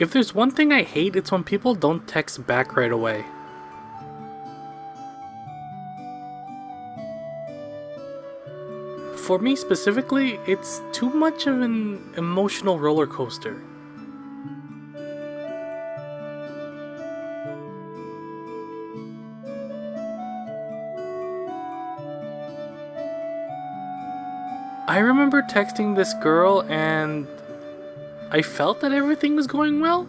If there's one thing I hate, it's when people don't text back right away. For me specifically, it's too much of an emotional roller coaster. I remember texting this girl and I felt that everything was going well.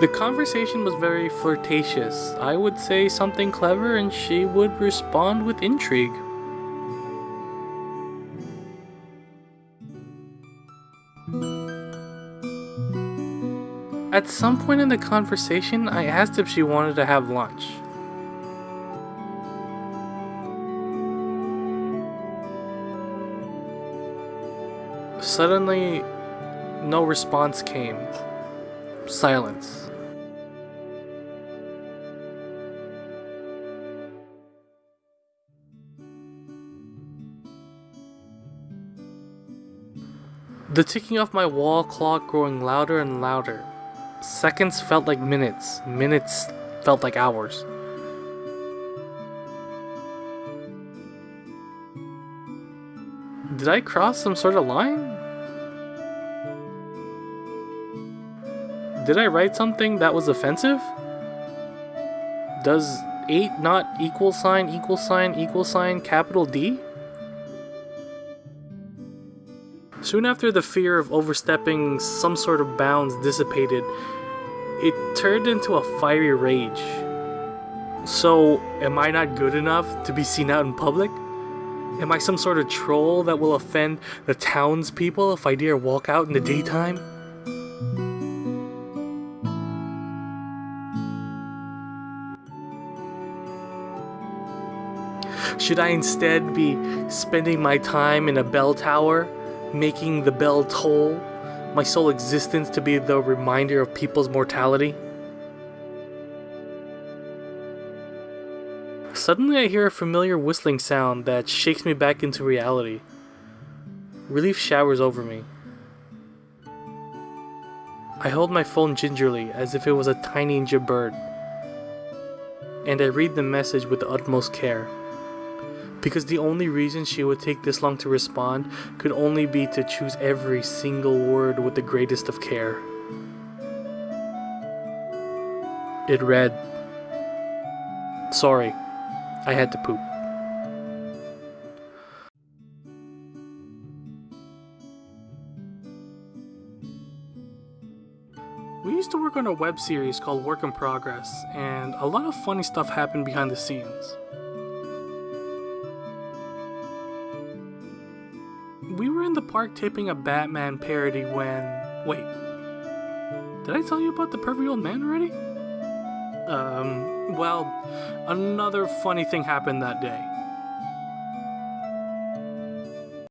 The conversation was very flirtatious. I would say something clever and she would respond with intrigue. At some point in the conversation, I asked if she wanted to have lunch. Suddenly, no response came. Silence. The ticking of my wall clock growing louder and louder. Seconds felt like minutes, minutes felt like hours. Did I cross some sort of line? Did I write something that was offensive? Does 8 not equal sign equal sign equal sign capital D? Soon after the fear of overstepping some sort of bounds dissipated, it turned into a fiery rage. So, am I not good enough to be seen out in public? Am I some sort of troll that will offend the townspeople if I dare walk out in the daytime? Should I instead be spending my time in a bell tower, making the bell toll, my sole existence to be the reminder of people's mortality? Suddenly I hear a familiar whistling sound that shakes me back into reality. Relief showers over me. I hold my phone gingerly as if it was a tiny injured bird, and I read the message with the utmost care because the only reason she would take this long to respond could only be to choose every single word with the greatest of care. It read, Sorry, I had to poop. We used to work on a web series called Work in Progress, and a lot of funny stuff happened behind the scenes. We were in the park taping a Batman parody when. Wait. Did I tell you about the pervy old man already? Um, well, another funny thing happened that day.